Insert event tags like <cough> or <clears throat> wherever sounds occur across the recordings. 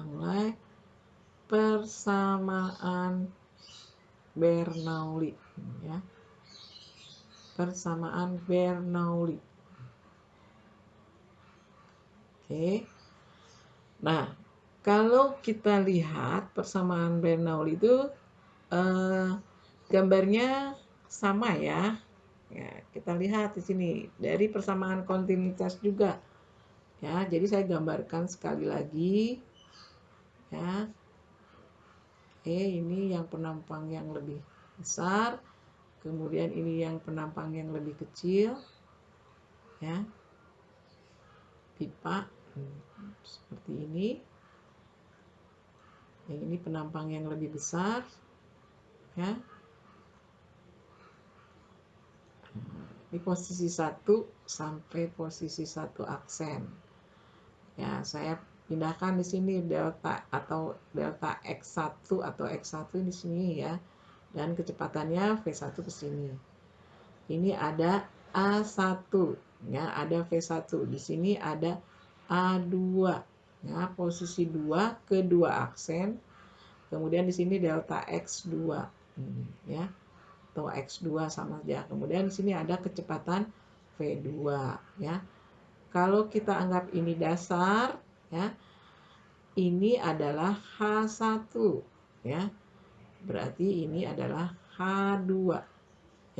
mulai persamaan Bernoulli ya. Persamaan Bernoulli. Oke. Nah kalau kita lihat persamaan Bernoulli itu eh, gambarnya sama ya. Ya kita lihat di sini dari persamaan kontinuitas juga. Ya jadi saya gambarkan sekali lagi ya. Oke ini yang penampang yang lebih besar kemudian ini yang penampang yang lebih kecil ya. Pipa hmm, seperti ini. Yang ini penampang yang lebih besar ya. Di posisi satu sampai posisi satu aksen. Ya saya pindahkan di sini delta atau delta x1 atau x1 di sini ya. Dan kecepatannya v1 ke sini. Ini ada a1 ya ada v1 di sini ada a2 ya posisi 2 kedua aksen. Kemudian di sini delta x2 hmm, ya. Atau X2 sama saja. Kemudian di sini ada kecepatan V2 ya. Kalau kita anggap ini dasar ya. Ini adalah H1 ya. Berarti ini adalah H2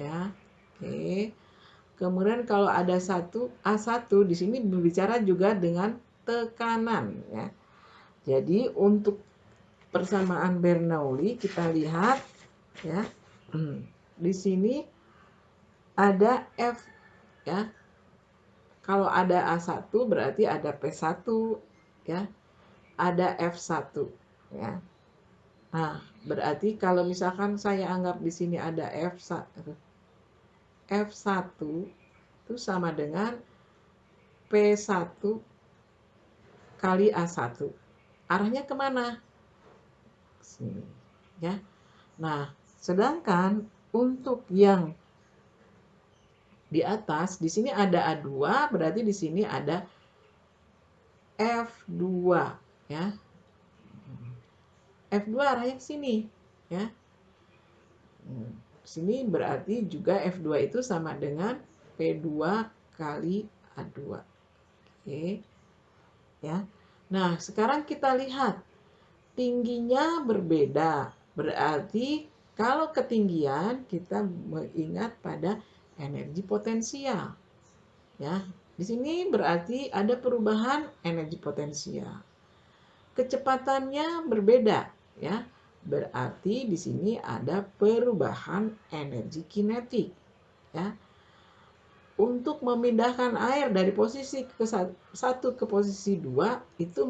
ya. Oke. Kemudian kalau ada satu A1 di sini berbicara juga dengan tekanan ya. Jadi untuk persamaan Bernoulli kita lihat ya. Hmm di sini ada F ya. Kalau ada A1 berarti ada P1 ya. Ada F1 ya. Nah, berarti kalau misalkan saya anggap di sini ada F1 F1 itu sama dengan P1 kali A1. Arahnya ke mana? Sini, ya. Nah, sedangkan untuk yang di atas, di sini ada A2, berarti di sini ada F2 ya. F2 arahnya ke sini ya. Sini berarti juga F2 itu sama dengan P2 kali A2. Oke. Ya. Nah, sekarang kita lihat tingginya berbeda. Berarti kalau ketinggian kita mengingat pada energi potensial. Ya, di sini berarti ada perubahan energi potensial. Kecepatannya berbeda, ya. Berarti di sini ada perubahan energi kinetik, ya. Untuk memindahkan air dari posisi ke satu ke posisi dua itu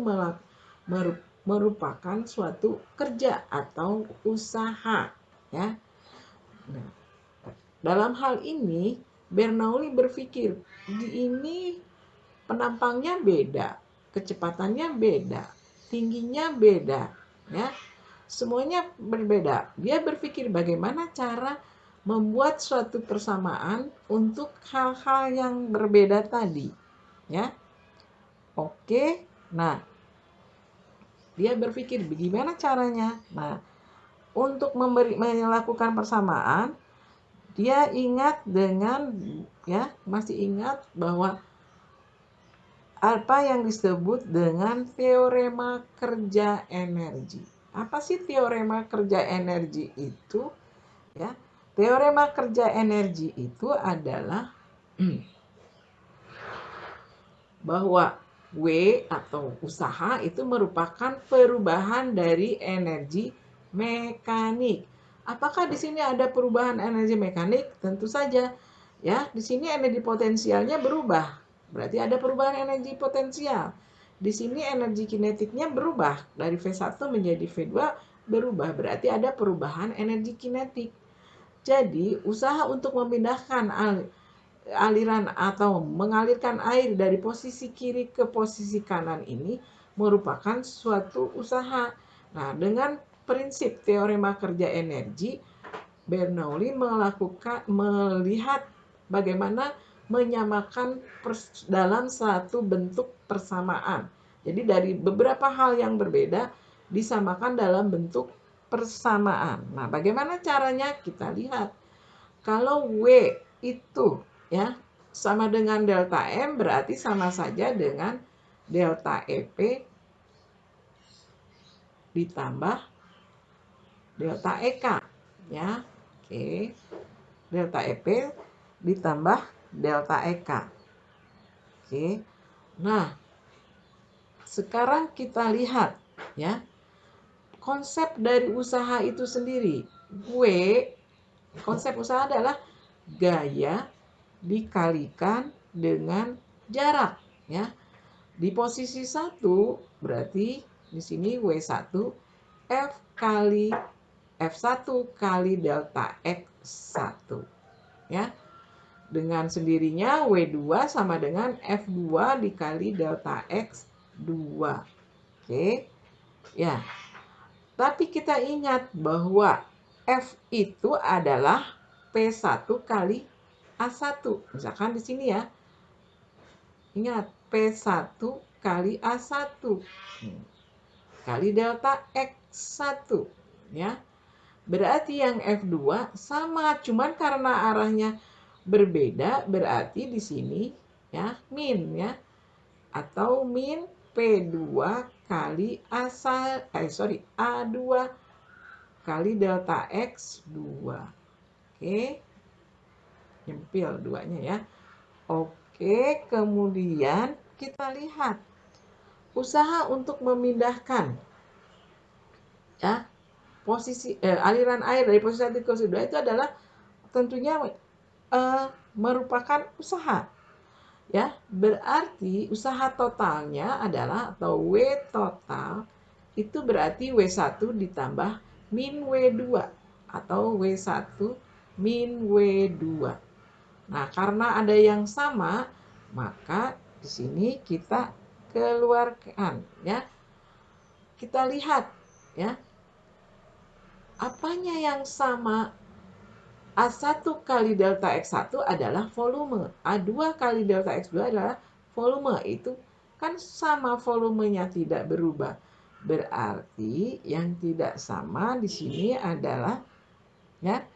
merupakan suatu kerja atau usaha ya. Nah, dalam hal ini Bernoulli berpikir di ini penampangnya beda, kecepatannya beda, tingginya beda, ya. Semuanya berbeda. Dia berpikir bagaimana cara membuat suatu persamaan untuk hal-hal yang berbeda tadi, ya. Oke. Nah, dia berpikir bagaimana caranya. Nah, untuk memberi melakukan persamaan dia ingat dengan ya masih ingat bahwa apa yang disebut dengan teorema kerja energi. Apa sih teorema kerja energi itu? Ya, teorema kerja energi itu adalah <clears throat> bahwa W atau usaha itu merupakan perubahan dari energi mekanik. Apakah di sini ada perubahan energi mekanik? Tentu saja. Ya, di sini energi potensialnya berubah. Berarti ada perubahan energi potensial. Di sini energi kinetiknya berubah dari V1 menjadi V2 berubah. Berarti ada perubahan energi kinetik. Jadi, usaha untuk memindahkan aliran atau mengalirkan air dari posisi kiri ke posisi kanan ini merupakan suatu usaha. Nah, dengan prinsip teorema kerja energi, Bernoulli melakukan melihat bagaimana menyamakan dalam satu bentuk persamaan. Jadi dari beberapa hal yang berbeda disamakan dalam bentuk persamaan. Nah, bagaimana caranya? Kita lihat. Kalau W itu ya sama dengan delta M berarti sama saja dengan delta EP ditambah delta EK ya. Oke. Delta EP ditambah delta EK. Oke. Nah, sekarang kita lihat ya. Konsep dari usaha itu sendiri. Gue konsep usaha adalah gaya dikalikan dengan jarak ya. Di posisi satu berarti di sini W1 F kali F1 kali delta X1 ya. Dengan sendirinya W2 sama dengan F2 dikali delta X2. Oke. Ya. Tapi kita ingat bahwa F itu adalah P1 kali A1. Misalkan di sini ya. Ingat, P1 kali A1. Kali delta X1. Ya. Berarti yang F2 sama, cuman karena arahnya berbeda berarti di sini ya min ya. Atau min P2 kali A eh sorry A2 kali delta X2 oke. Nyempil duanya ya. Oke kemudian kita lihat. Usaha untuk memindahkan ya posisi eh, aliran air dari posisi satu ke posisi dua itu adalah tentunya uh, merupakan usaha. Ya, berarti usaha totalnya adalah atau W total itu berarti W1 ditambah min W2 atau W1 min W2. Nah, karena ada yang sama, maka di sini kita keluarkan ya. Kita lihat ya. Apanya yang sama A1 kali delta X1 adalah volume. A2 kali delta X2 adalah volume. Itu kan sama volumenya tidak berubah. Berarti yang tidak sama di sini adalah ya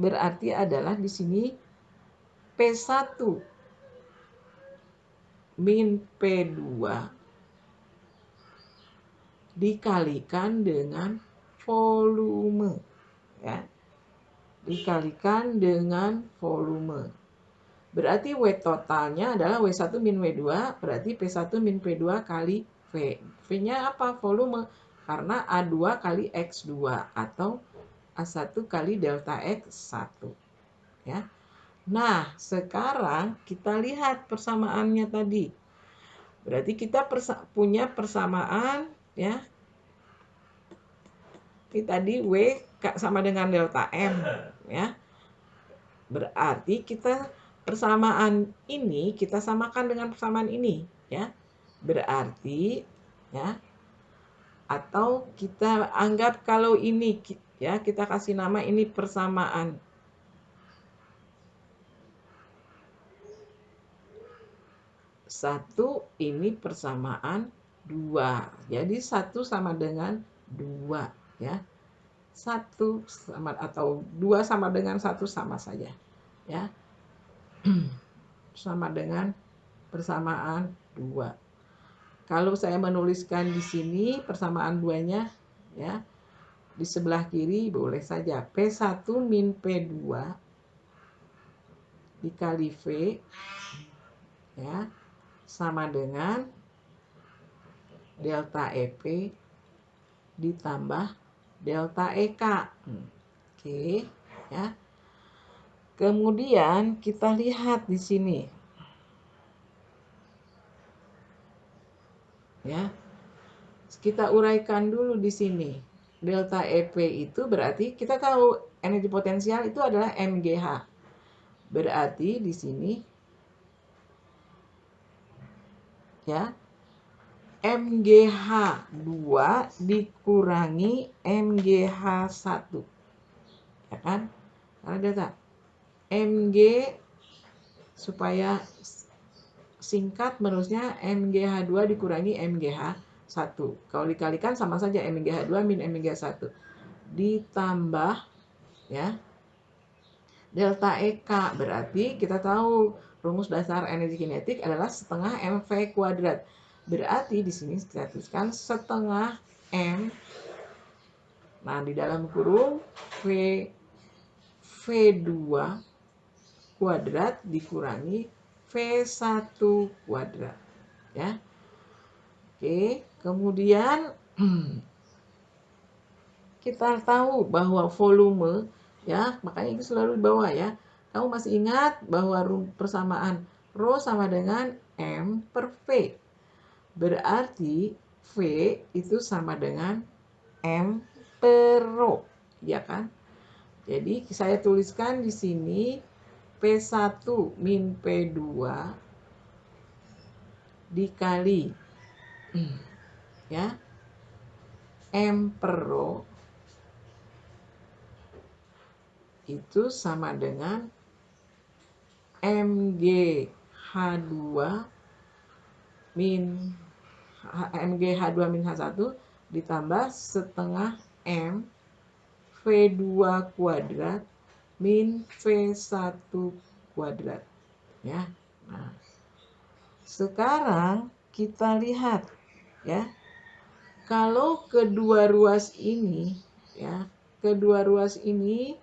berarti adalah di sini P1 min P2 dikalikan dengan volume ya dikalikan dengan volume. Berarti W totalnya adalah W1 min W2, berarti P1 min P2 kali V. V-nya apa? Volume. Karena A2 kali X2 atau A1 kali delta X1. Ya. Nah, sekarang kita lihat persamaannya tadi. Berarti kita persa punya persamaan ya. Ini tadi W sama dengan delta M <laughs> ya. Berarti kita persamaan ini kita samakan dengan persamaan ini ya. Berarti ya atau kita anggap kalau ini ya kita kasih nama ini persamaan satu ini persamaan dua jadi satu sama dengan dua ya. Satu sama atau dua sama dengan satu sama saja ya. <clears throat> Sama dengan persamaan dua. Kalau saya menuliskan di sini persamaan duanya ya di sebelah kiri boleh saja. P1 min P2 dikali V ya sama dengan delta EP ditambah delta EK. Hmm. Oke, ya. Kemudian kita lihat di sini. Ya. Kita uraikan dulu di sini. Delta EP itu berarti kita tahu energi potensial itu adalah MGH. Berarti di sini ya MGH2 dikurangi MGH1. Ya kan? Karena data MG supaya singkat menerusnya MGH2 dikurangi MGH1. Kalau dikalikan sama saja MGH2 min MGH1. Ditambah ya delta EK berarti kita tahu rumus dasar energi kinetik adalah setengah MV kuadrat. Berarti di sini kita tuliskan setengah M. Nah, di dalam kurung V V2 kuadrat dikurangi V1 kuadrat. Ya. Oke, kemudian <clears throat> kita tahu bahwa volume ya makanya itu selalu di bawah ya kamu masih ingat bahwa persamaan rho sama dengan m per v berarti v itu sama dengan m per rho ya kan? Jadi saya tuliskan di sini P1 min P2 dikali ya M per rho itu sama dengan MGH2 min MGH2 min H1 ditambah setengah M V2 kuadrat min V1 kuadrat. Ya. Nah, sekarang kita lihat ya. Kalau kedua ruas ini ya, kedua ruas ini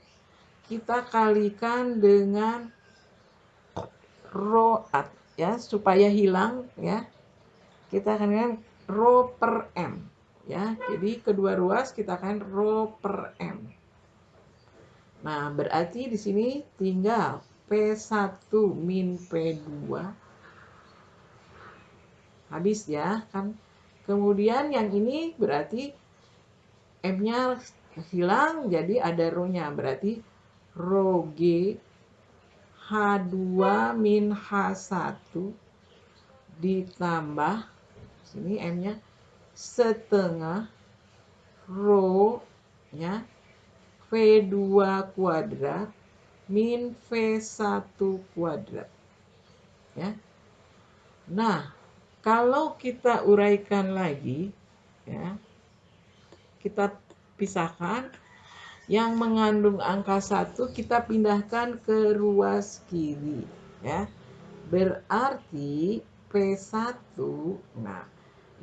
kita kalikan dengan rho at ya supaya hilang ya kita akan dengan rho per m ya. Jadi kedua ruas kita akan rho per m. Nah berarti di sini tinggal p1 min p2 habis ya kan? Kemudian yang ini berarti m nya hilang jadi ada rho nya berarti rho G H2 min H1 ditambah sini M-nya. Setengah rho ya V2 kuadrat min V1 kuadrat. Ya. Nah kalau kita uraikan lagi ya kita pisahkan. Yang mengandung angka 1 kita pindahkan ke ruas kiri ya. Berarti P1 nah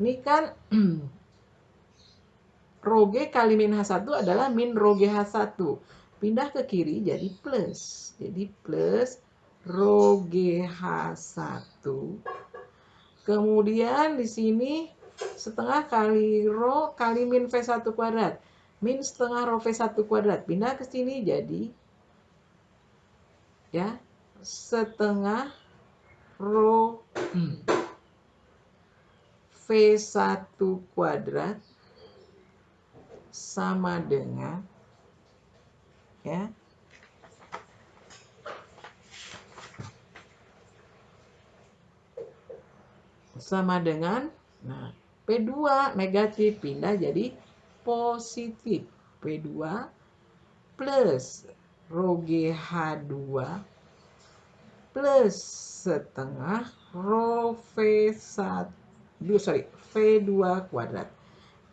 ini kan <clears throat> rho G kali min H1 adalah min rho H1. Pindah ke kiri jadi plus. Jadi plus rho H1. Kemudian di sini setengah kali rho kali min V1 kuadrat min setengah rho V1 kuadrat. Pindah ke sini jadi ya setengah rho V1 kuadrat sama dengan ya sama dengan nah P2 negatif pindah jadi positif. P2 plus rho GH2 plus setengah rho V1 sorry V2 kuadrat.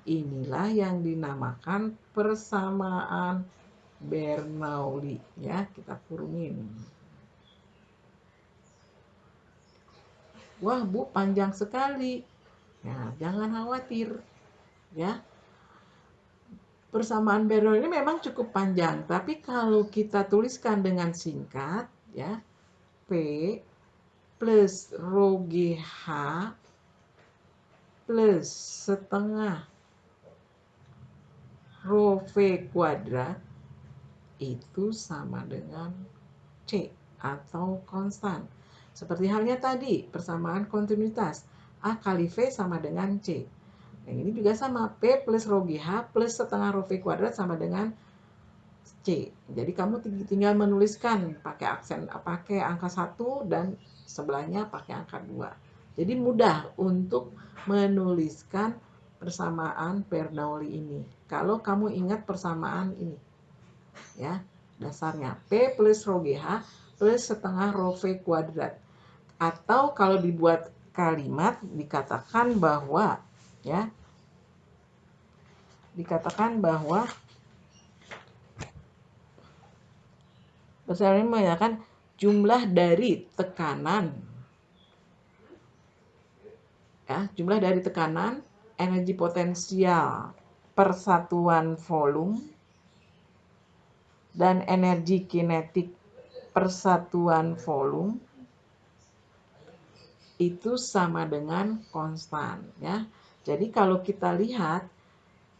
Inilah yang dinamakan persamaan Bernoulli ya, kita kurungin. Wah, Bu, panjang sekali. Ya, jangan khawatir. Ya, persamaan Bernoulli ini memang cukup panjang, tapi kalau kita tuliskan dengan singkat, ya, P plus rho GH plus setengah rho V kuadrat itu sama dengan C atau konstan. Seperti halnya tadi, persamaan kontinuitas. A kali V sama dengan C. Yang ini juga sama, P plus rho GH plus setengah rho V kuadrat sama dengan C. Jadi kamu tinggal menuliskan pakai aksen, pakai angka 1 dan sebelahnya pakai angka 2. Jadi mudah untuk menuliskan persamaan Bernoulli ini. Kalau kamu ingat persamaan ini. Ya, dasarnya P plus rho GH plus setengah rho V kuadrat. atau kalau dibuat kalimat dikatakan bahwa ya dikatakan bahwa ini menyatakan jumlah dari tekanan ya jumlah dari tekanan energi potensial persatuan volume dan energi kinetik persatuan volume itu sama dengan konstan ya. Jadi kalau kita lihat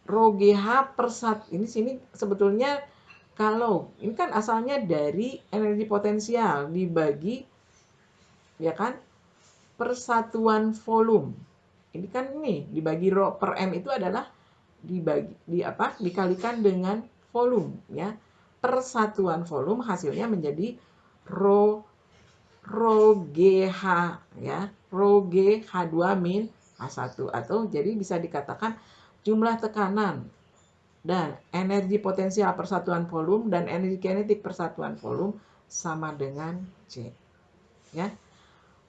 rho GH per sat ini sini sebetulnya kalau ini kan asalnya dari energi potensial dibagi ya kan persatuan volume. Ini kan ini dibagi rho per m itu adalah dibagi di apa? dikalikan dengan volume ya persatuan volume hasilnya menjadi rho rho GH ya, rho G H2 min H1 atau jadi bisa dikatakan jumlah tekanan dan energi potensial persatuan volume dan energi kinetik persatuan volume sama dengan C. Ya.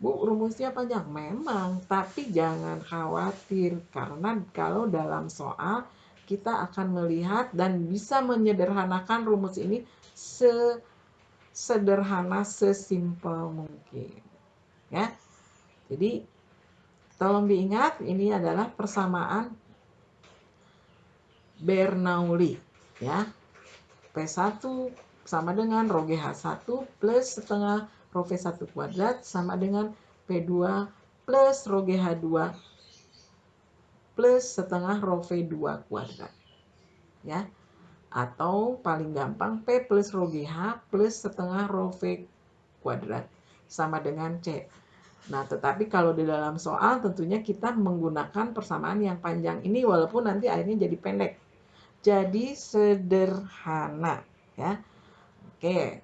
Bu, rumusnya panjang memang, tapi jangan khawatir karena kalau dalam soal kita akan melihat dan bisa menyederhanakan rumus ini sesederhana, sesimpel mungkin. Ya. Jadi tolong diingat ini adalah persamaan Bernoulli ya. P1 sama dengan rho GH1 plus setengah rho V1 kuadrat sama dengan P2 plus rho GH2 plus setengah rho V2 kuadrat. Ya. Atau paling gampang P plus rho GH plus setengah rho V kuadrat sama dengan C. Nah, tetapi kalau di dalam soal tentunya kita menggunakan persamaan yang panjang ini walaupun nanti akhirnya jadi pendek. Jadi sederhana, ya. Oke.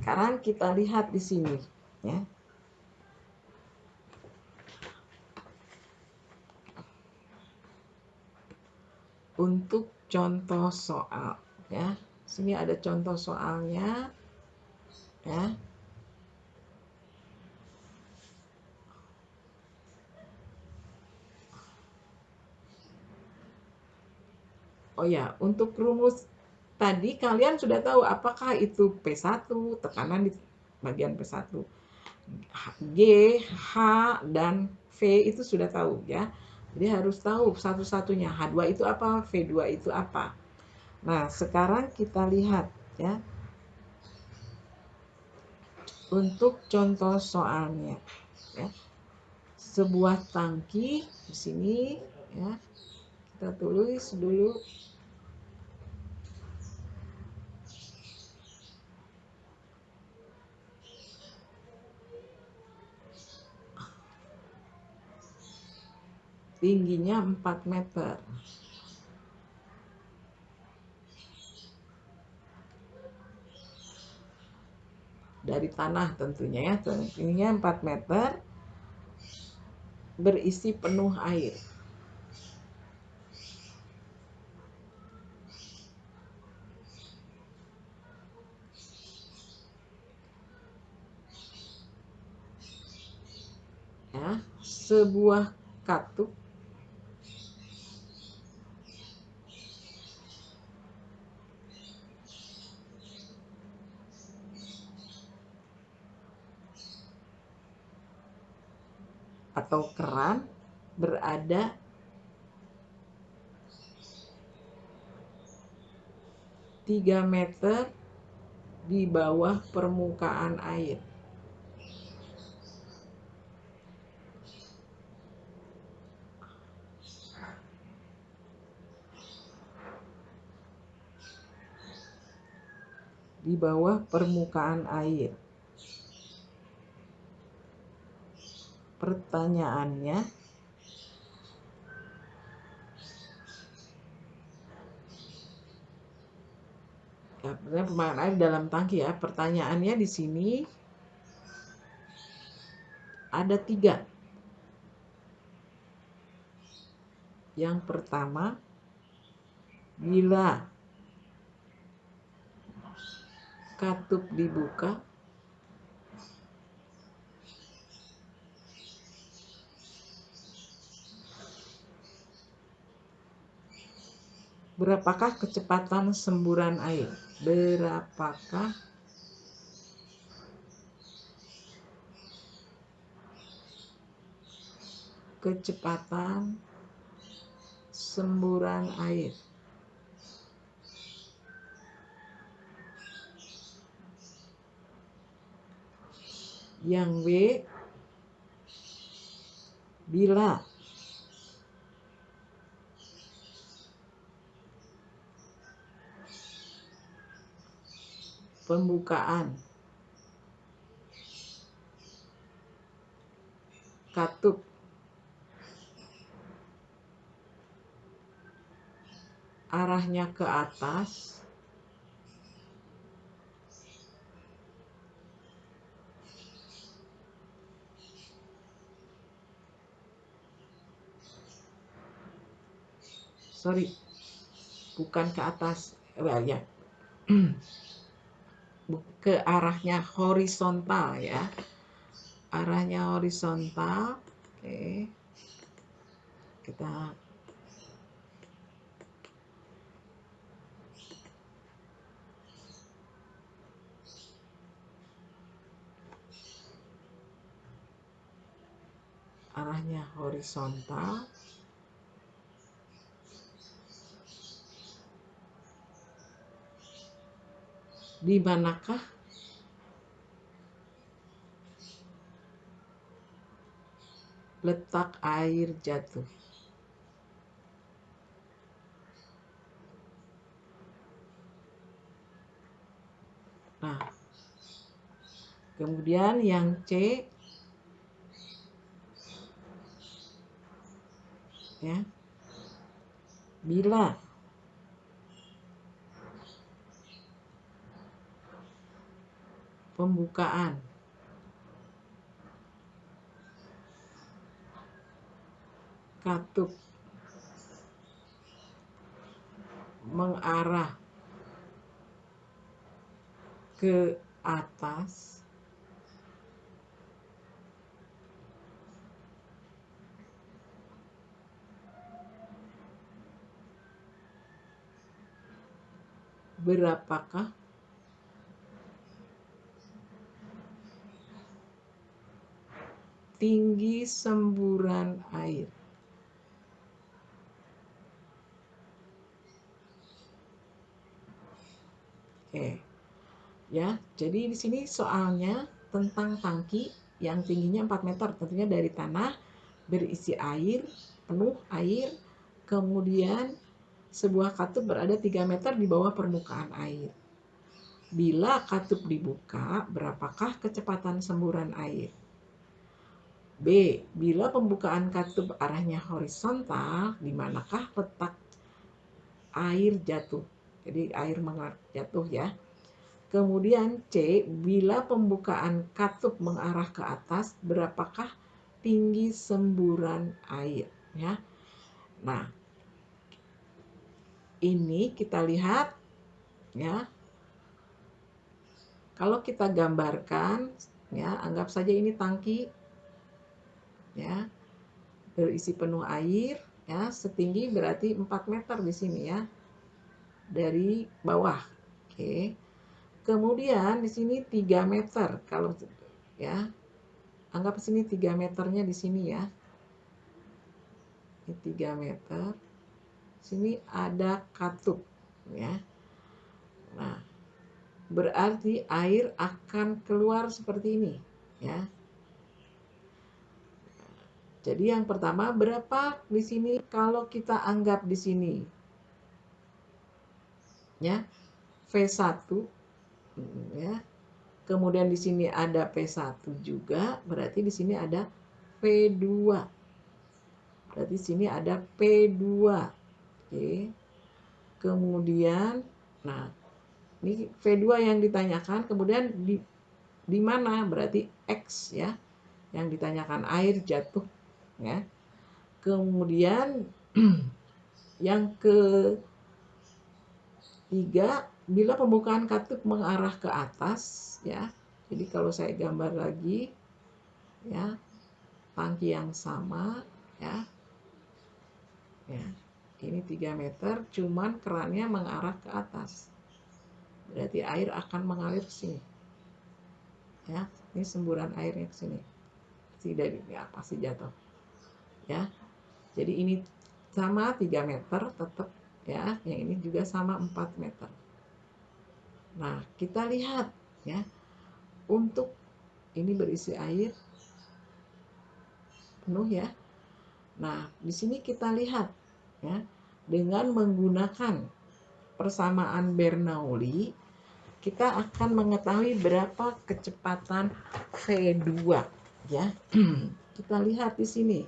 Sekarang kita lihat di sini, ya. untuk contoh soal ya. Sini ada contoh soalnya ya. Oh ya, untuk rumus tadi kalian sudah tahu apakah itu P1, tekanan di bagian P1. G, H, dan V itu sudah tahu ya. Jadi harus tahu satu-satunya H2 itu apa, V2 itu apa. Nah, sekarang kita lihat ya. Untuk contoh soalnya ya. Sebuah tangki di sini ya. Kita tulis dulu tingginya 4 meter. Dari tanah tentunya ya, tingginya 4 meter, berisi penuh air. Ya, sebuah katup atau keran berada tiga meter di bawah permukaan air. Di bawah permukaan air. Pertanyaannya ya, pertanyaan air dalam tangki ya. Pertanyaannya di sini ada tiga. Yang pertama, bila katup dibuka, berapakah kecepatan semburan air? Berapakah? Kecepatan semburan air. Yang B bila pembukaan. Katup. Arahnya ke atas. Sorry bukan ke atas. Well, ya <clears throat> ke arahnya horizontal ya. Arahnya horizontal. Oke. Kita arahnya horizontal di manakah letak air jatuh. Nah, kemudian yang C ya. Bila pembukaan. Katup mengarah ke atas berapakah tinggi semburan air. Oke. Ya, jadi di sini soalnya tentang tangki yang tingginya 4 meter, tentunya dari tanah berisi air, penuh air, kemudian sebuah katup berada 3 meter di bawah permukaan air. Bila katup dibuka, berapakah kecepatan semburan air? B. Bila pembukaan katup arahnya horizontal, di manakah letak air jatuh? Jadi air mengalir jatuh ya. Kemudian C. Bila pembukaan katup mengarah ke atas, berapakah tinggi semburan air? Ya. Nah, ini kita lihat ya. Kalau kita gambarkan ya, anggap saja ini tangki ya. Berisi penuh air ya. Setinggi berarti 4 meter di sini ya. Dari bawah oke. Kemudian di sini 3 meter kalau ya. Anggap sini 3 meternya di sini ya. Ini 3 meter. Sini ada katup ya. Nah berarti air akan keluar seperti ini ya jadi yang pertama berapa di sini kalau kita anggap di sini ya V1 ya. Kemudian di sini ada P1 juga, berarti di sini ada P2. Berarti di sini ada P2. Oke. Kemudian nah ini V2 yang ditanyakan, kemudian di di mana? Berarti X ya. Yang ditanyakan air jatuh ya. Kemudian <clears throat> yang ketiga, bila pembukaan katup mengarah ke atas ya. Jadi kalau saya gambar lagi ya, tangki yang sama ya. Ya. ini 3 meter cuman kerannya mengarah ke atas berarti air akan mengalir ke sini ya ini semburan airnya ke sini tidak ya pasti jatuh ya. Jadi ini sama 3 meter tetap ya. Yang ini juga sama 4 meter. Nah kita lihat ya. Untuk ini berisi air penuh ya. Nah di sini kita lihat ya. Dengan menggunakan persamaan Bernoulli kita akan mengetahui berapa kecepatan V2 ya. <clears throat> kita lihat di sini.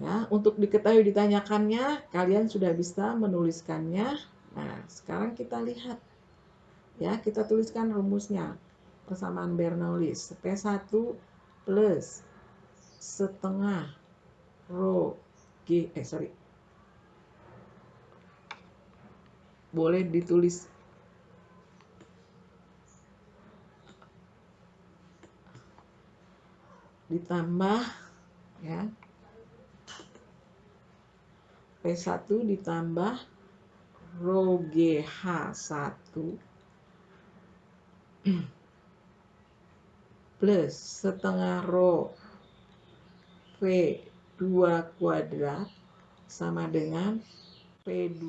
Ya, untuk diketahui ditanyakannya, kalian sudah bisa menuliskannya. Nah, sekarang kita lihat. Ya, kita tuliskan rumusnya. Persamaan Bernoulli. P1 plus setengah rho G, eh sorry, boleh ditulis ditambah ya P1 ditambah rho GH1 <clears throat> plus setengah rho V2 kuadrat sama dengan P2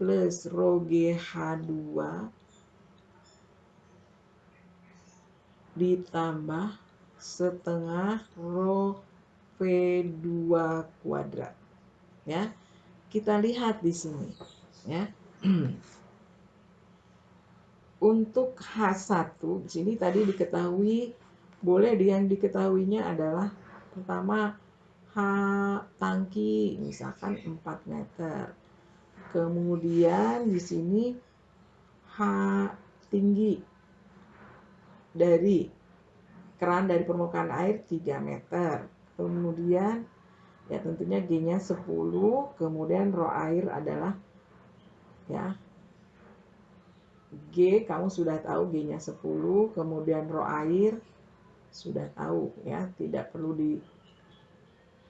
plus rho GH2 ditambah setengah rho V2 kuadrat. Ya. Kita lihat di sini, ya. <clears throat> Untuk H1 di sini tadi diketahui boleh yang diketahuinya adalah pertama H tangki misalkan 4 meter Kemudian di sini H tinggi dari keran dari permukaan air 3 meter. Kemudian ya tentunya G-nya 10, kemudian rho air adalah ya G kamu sudah tahu G-nya 10, kemudian rho air sudah tahu ya, tidak perlu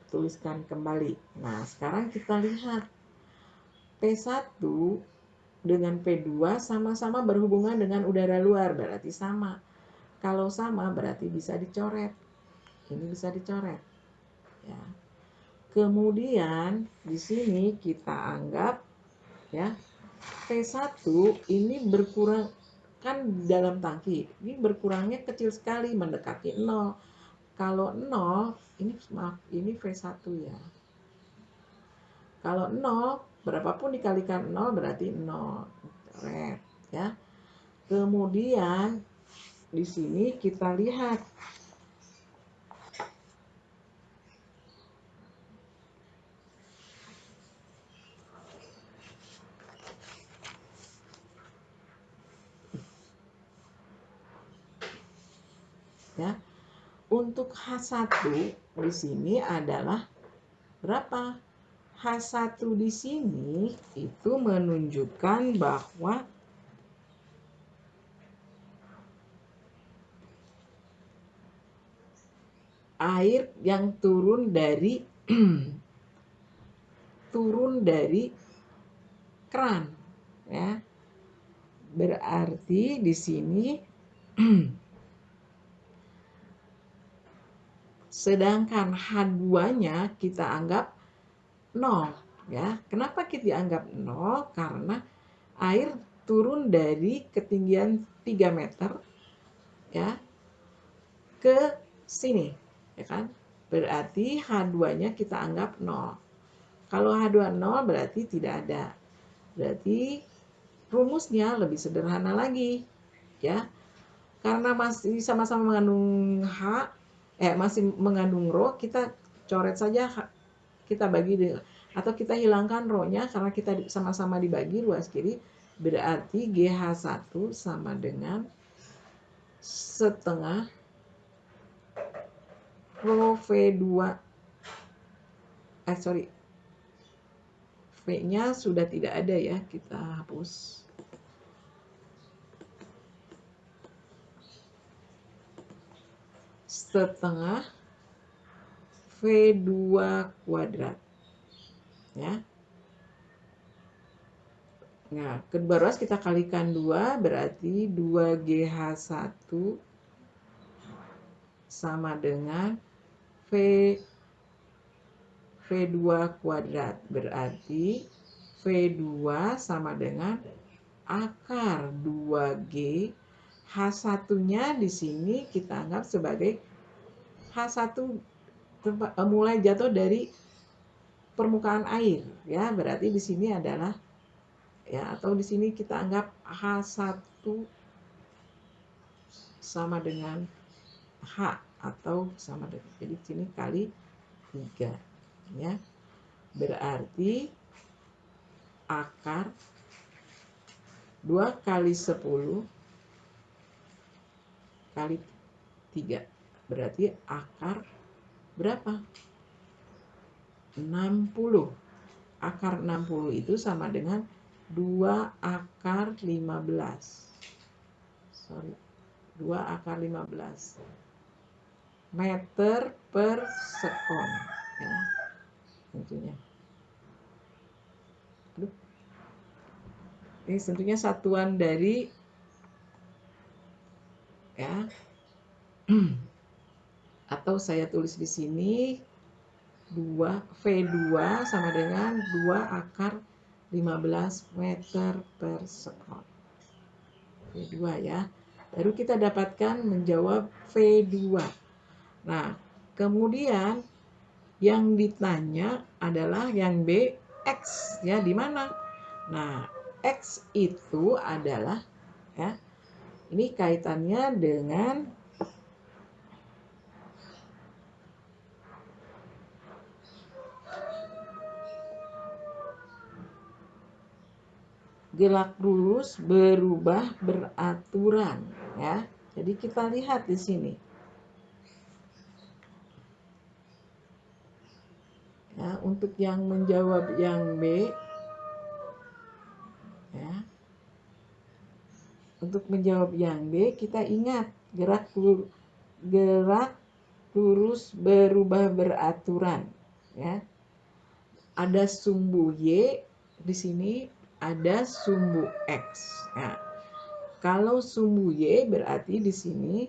dituliskan kembali. Nah, sekarang kita lihat P1 dengan P2 sama-sama berhubungan dengan udara luar, berarti sama. Kalau sama berarti bisa dicoret. Ini bisa dicoret. Ya. Kemudian di sini kita anggap ya P1 ini berkurang kan dalam tangki. Ini berkurangnya kecil sekali mendekati 0. Kalau 0 ini maaf ini V1 ya. Kalau 0 berapapun dikalikan 0 berarti 0 red ya kemudian di sini kita lihat ya untuk H1 di sini adalah berapa H1 di sini itu menunjukkan bahwa air yang turun dari <clears throat> turun dari keran ya. Berarti di sini <clears throat> sedangkan H2-nya kita anggap 0 ya. Kenapa kita dianggap 0? Karena air turun dari ketinggian 3 meter ya ke sini ya kan. Berarti H2-nya kita anggap 0. Kalau H2 0 berarti tidak ada. Berarti rumusnya lebih sederhana lagi ya. Karena masih sama-sama mengandung H eh masih mengandung rho, kita coret saja kita bagi atau kita hilangkan rohnya karena kita sama-sama dibagi ruas kiri berarti GH1 sama dengan setengah rho V2 eh sorry V-nya sudah tidak ada ya kita hapus setengah V2 kuadrat. Ya. Nah, kedua ruas kita kalikan 2 berarti 2GH1 sama dengan V V2 kuadrat. Berarti V2 sama dengan akar 2G H1-nya di sini kita anggap sebagai H1 eh, mulai jatuh dari permukaan air ya. Berarti di sini adalah ya atau di sini kita anggap H1 sama dengan H atau sama dengan jadi di sini kali 3 ya. Berarti akar 2 kali 10 kali 3 berarti akar berapa? 60 akar 60 itu sama dengan 2 akar 15 sorry 2 akar 15 meter per sekon ya tentunya. Aduh. ini tentunya satuan dari ya <clears throat> atau saya tulis di sini 2 V2 sama dengan 2 akar 15 meter per sekon. V2 ya. Baru kita dapatkan menjawab V2. Nah, kemudian yang ditanya adalah yang B, X ya di mana? Nah, X itu adalah ya. Ini kaitannya dengan gerak lurus berubah beraturan ya. Jadi kita lihat di sini. Ya, untuk yang menjawab yang B ya. Untuk menjawab yang B kita ingat gerak gerak lurus berubah beraturan ya. Ada sumbu Y di sini ada sumbu X. Nah, kalau sumbu Y berarti di sini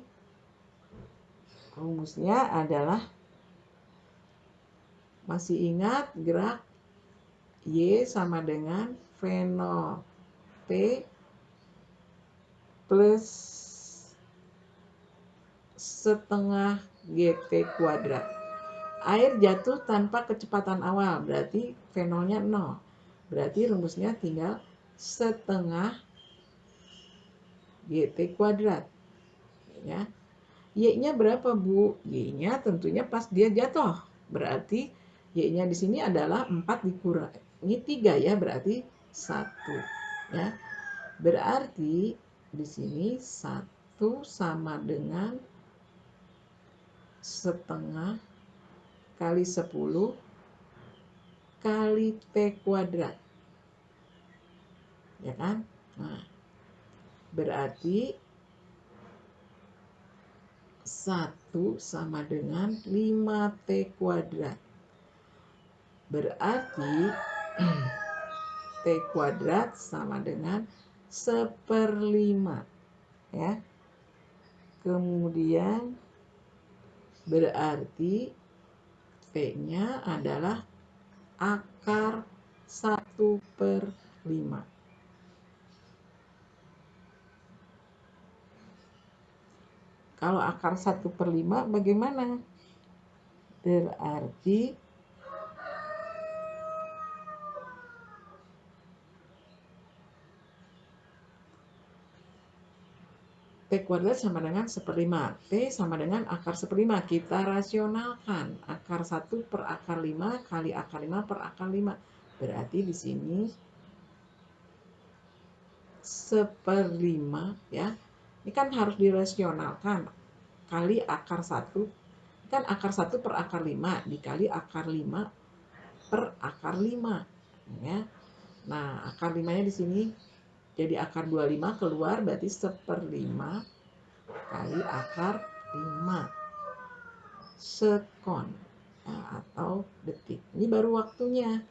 rumusnya adalah masih ingat gerak Y sama dengan V0 T plus setengah GT kuadrat. Air jatuh tanpa kecepatan awal, berarti V0-nya 0. Berarti rumusnya tinggal setengah GT kuadrat. Ya. Y-nya berapa, Bu? Y-nya tentunya pas dia jatuh. Berarti Y-nya di sini adalah 4 dikurangi 3 ya, berarti 1. Ya. Berarti di sini 1 sama dengan setengah kali 10 kali T kuadrat ya kan? Nah, berarti 1 sama dengan 5T kuadrat. Berarti <clears throat> T kuadrat sama dengan seperlima. Ya. Kemudian berarti T-nya adalah akar 1 per 5. Kalau akar 1 per 5 bagaimana? Berarti T kuadrat sama dengan 1 per 5. T sama dengan akar 1 per 5. Kita rasionalkan. Akar 1 per akar 5 kali akar 5 per akar 5. Berarti di sini 1 per 5 ya ini kan harus dirasionalkan. Kali akar 1. Kan akar 1 per akar 5 dikali akar 5 per akar 5. Ya. Nah, akar 5-nya di sini jadi akar 25 keluar berarti 1 per 5 kali akar 5. sekon nah, atau detik. Ini baru waktunya.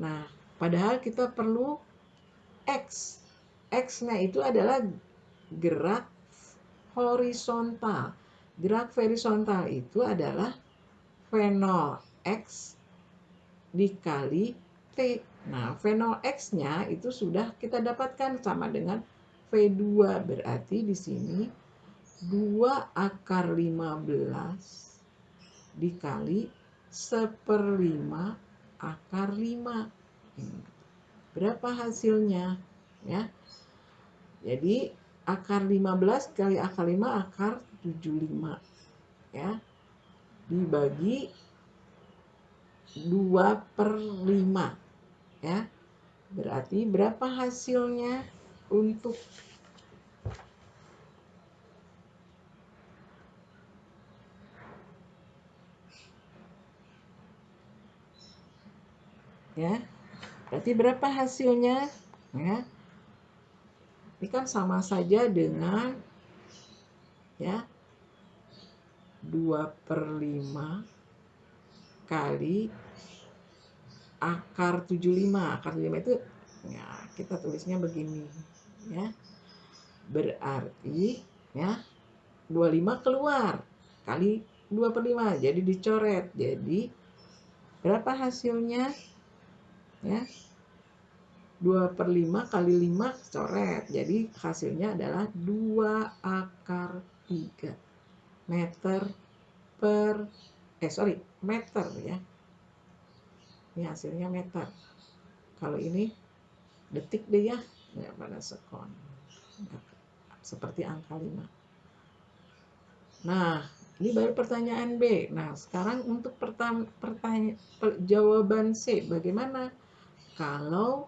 Nah, padahal kita perlu X. X-nya itu adalah gerak horizontal. Gerak horizontal itu adalah V0 X dikali T. Nah, V0 X-nya itu sudah kita dapatkan sama dengan V2. Berarti di sini 2 akar 15 dikali seperlima akar 5. Berapa hasilnya? Ya. Jadi akar 15 kali akar 5 akar 75. Ya. Dibagi 2 per 5. Ya. Berarti berapa hasilnya untuk ya? Berarti berapa hasilnya? Ya. Ini kan sama saja dengan ya 2 per 5 kali akar 75 akar 75 itu ya kita tulisnya begini ya. Berarti ya 25 keluar kali 2 per 5 jadi dicoret. Jadi berapa hasilnya? Ya 2 per 5 kali 5 coret. Jadi hasilnya adalah 2 akar 3 meter per eh sorry meter ya ini hasilnya meter kalau ini detik deh ya ya pada sekon seperti angka 5 nah ini baru pertanyaan B nah sekarang untuk pertanyaan jawaban C bagaimana kalau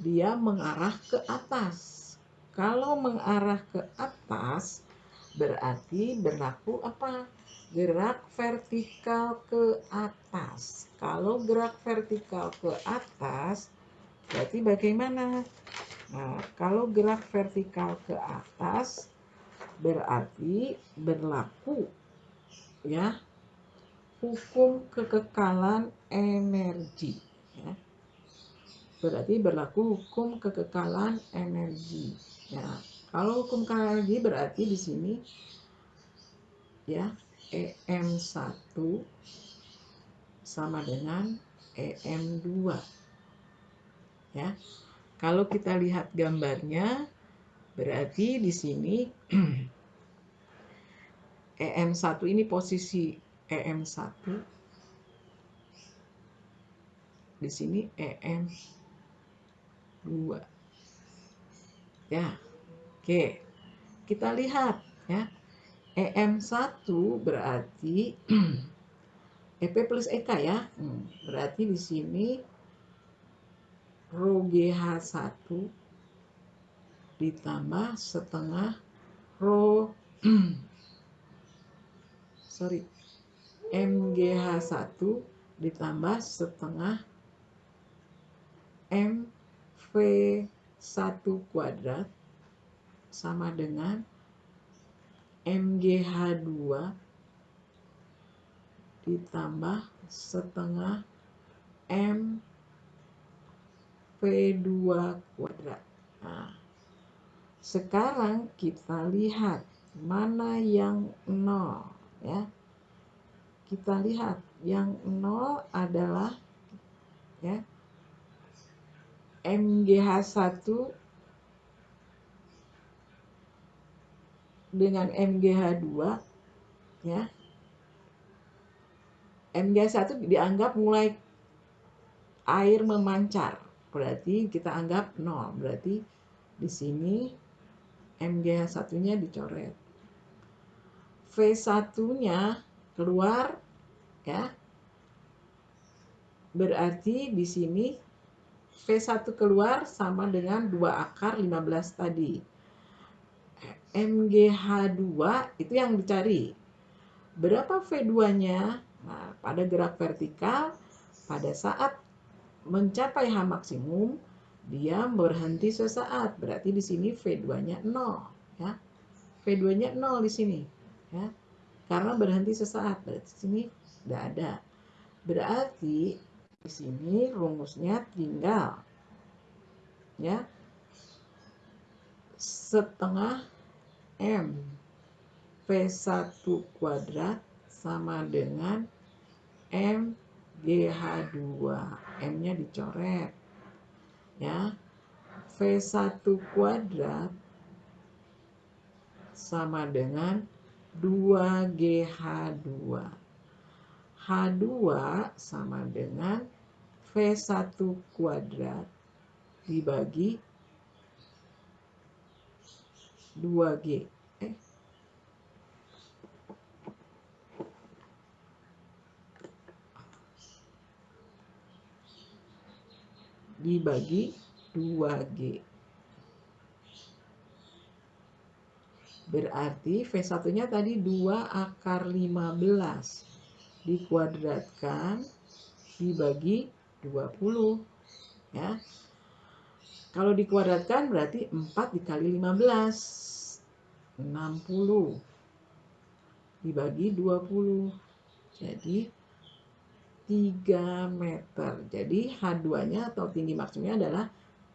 dia mengarah ke atas. Kalau mengarah ke atas berarti berlaku apa? Gerak vertikal ke atas. Kalau gerak vertikal ke atas berarti bagaimana? Nah, kalau gerak vertikal ke atas berarti berlaku ya hukum kekekalan energi ya berarti berlaku hukum kekekalan energi. Ya, kalau hukum kekekalan energi berarti di sini ya EM1 sama dengan EM2. Ya. Kalau kita lihat gambarnya berarti di sini <clears throat> EM1 ini posisi EM1 di sini EM 2 ya. Oke. Kita lihat ya EM1 berarti <clears throat> EP plus EK ya. Hmm, berarti di sini rho GH1 ditambah setengah rho <clears throat> sorry MGH1 ditambah setengah M V1 kuadrat sama dengan MGH2 ditambah setengah M V2 kuadrat. Nah, sekarang kita lihat mana yang nol ya. Kita lihat yang nol adalah ya MGH1 dengan MGH2 ya. MGH1 dianggap mulai air memancar. Berarti kita anggap 0. Berarti di sini MGH1-nya dicoret. V1-nya keluar ya. Berarti di sini V1 keluar sama dengan 2 akar 15 tadi. MGH2 itu yang dicari. Berapa V2-nya? Nah, pada gerak vertikal, pada saat mencapai H maksimum, dia berhenti sesaat. Berarti di sini V2-nya 0. Ya. V2-nya 0 di sini. Ya. karena berhenti sesaat. Berarti sini tidak ada. Berarti di sini rumusnya tinggal ya setengah M. V1 kuadrat sama dengan M GH2 M-nya dicoret ya. V1 kuadrat sama dengan 2GH2 H2 sama dengan V1 kuadrat dibagi 2G. Eh. Dibagi 2G. Berarti V1-nya tadi 2 akar 15 dikuadratkan dibagi 20 ya. Kalau dikuadratkan berarti 4 dikali 15 60 dibagi 20 jadi 3 meter. Jadi H2-nya atau tinggi maksimumnya adalah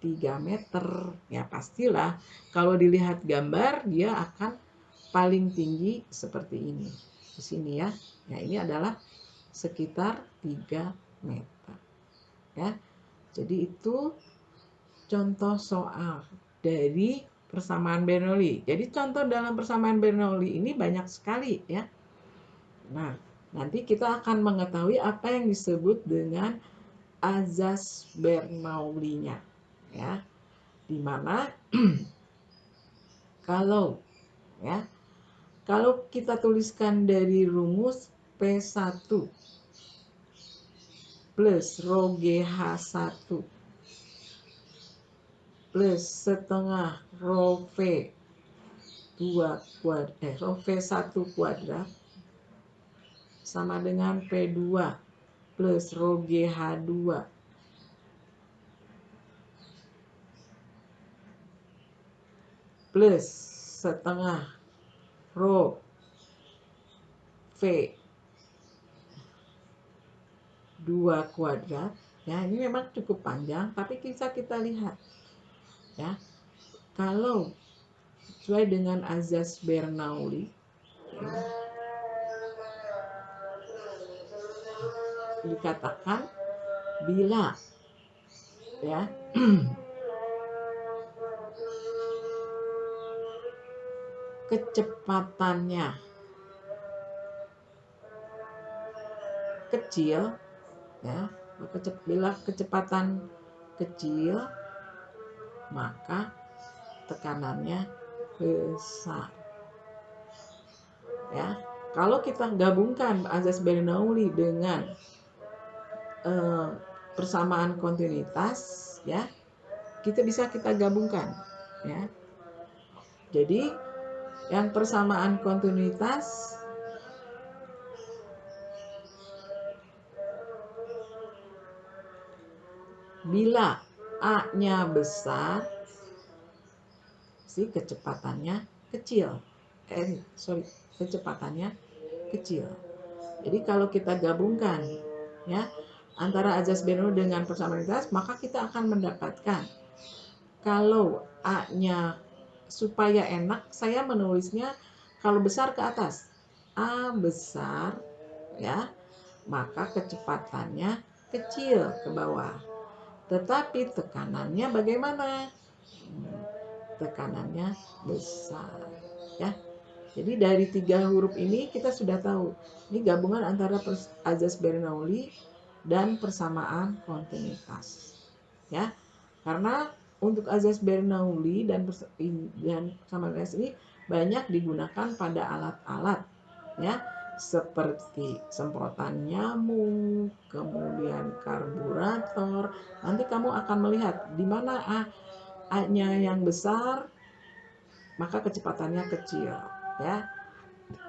3 meter. Ya pastilah kalau dilihat gambar dia akan paling tinggi seperti ini. Di sini ya. Ya ini adalah sekitar 3 meter. Ya. Jadi itu contoh soal dari persamaan Bernoulli. Jadi contoh dalam persamaan Bernoulli ini banyak sekali ya. Nah, nanti kita akan mengetahui apa yang disebut dengan azas Bernoulli-nya ya di mana <clears throat> kalau ya kalau kita tuliskan dari rumus P1 plus rho GH1 plus setengah rho V 2 kuadrat eh rho V1 kuadrat sama dengan P2 plus rho GH2 plus setengah rho V 2 kuadrat. Ya ini memang cukup panjang tapi bisa kita lihat ya. Kalau sesuai dengan azas Bernoulli ya, dikatakan bila ya. <clears throat> Kecepatannya kecil ya. Bila kecepatan kecil maka tekanannya besar. Ya kalau kita gabungkan azas Bernoulli dengan eh, persamaan kontinuitas ya kita bisa kita gabungkan ya. Jadi yang persamaan kontinuitas bila A-nya besar, si kecepatannya kecil. Eh, sorry, kecepatannya kecil. Jadi kalau kita gabungkan ya antara azas Bernoulli dengan persamaan maka kita akan mendapatkan kalau A-nya supaya enak saya menulisnya kalau besar ke atas A besar ya maka kecepatannya kecil ke bawah tetapi tekanannya bagaimana? Tekanannya besar ya. Jadi dari tiga huruf ini kita sudah tahu ini gabungan antara azas Bernoulli dan persamaan kontinuitas ya. Karena untuk azas Bernoulli dan dan Samanres ini banyak digunakan pada alat-alat ya seperti semprotan nyamuk, kemudian karburator. Nanti kamu akan melihat di mana A-nya yang besar, maka kecepatannya kecil, ya.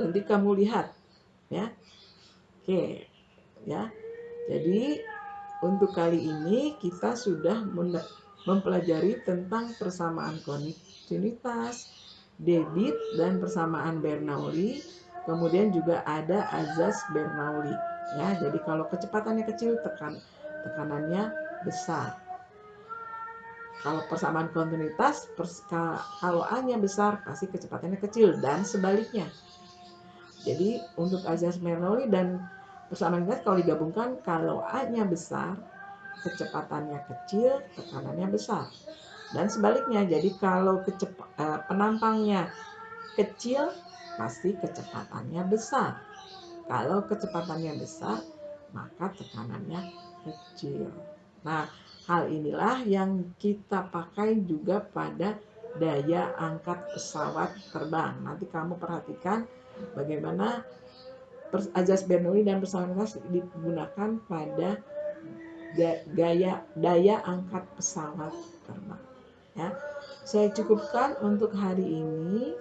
Nanti kamu lihat, ya. Oke, ya. Jadi untuk kali ini kita sudah mempelajari tentang persamaan kontinuitas, debit, dan persamaan Bernoulli. Kemudian juga ada azas Bernoulli ya jadi kalau kecepatannya kecil tekan tekanannya besar. Kalau persamaan kontinuitas pers, kalau A-nya besar pasti kecepatannya kecil dan sebaliknya. Jadi untuk azas Bernoulli dan persamaan kontinuitas kalau digabungkan kalau A-nya besar kecepatannya kecil tekanannya besar. Dan sebaliknya jadi kalau kecepa, eh, penampangnya kecil pasti kecepatannya besar. Kalau kecepatannya besar, maka tekanannya kecil. Nah, hal inilah yang kita pakai juga pada daya angkat pesawat terbang. Nanti kamu perhatikan bagaimana ajas Bernoulli dan pesawat digunakan pada gaya daya angkat pesawat terbang. Ya, saya cukupkan untuk hari ini.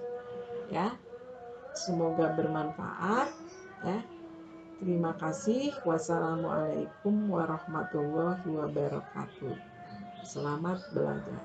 Ya, Semoga bermanfaat ya. Terima kasih. Wassalamualaikum warahmatullahi wabarakatuh. Selamat belajar.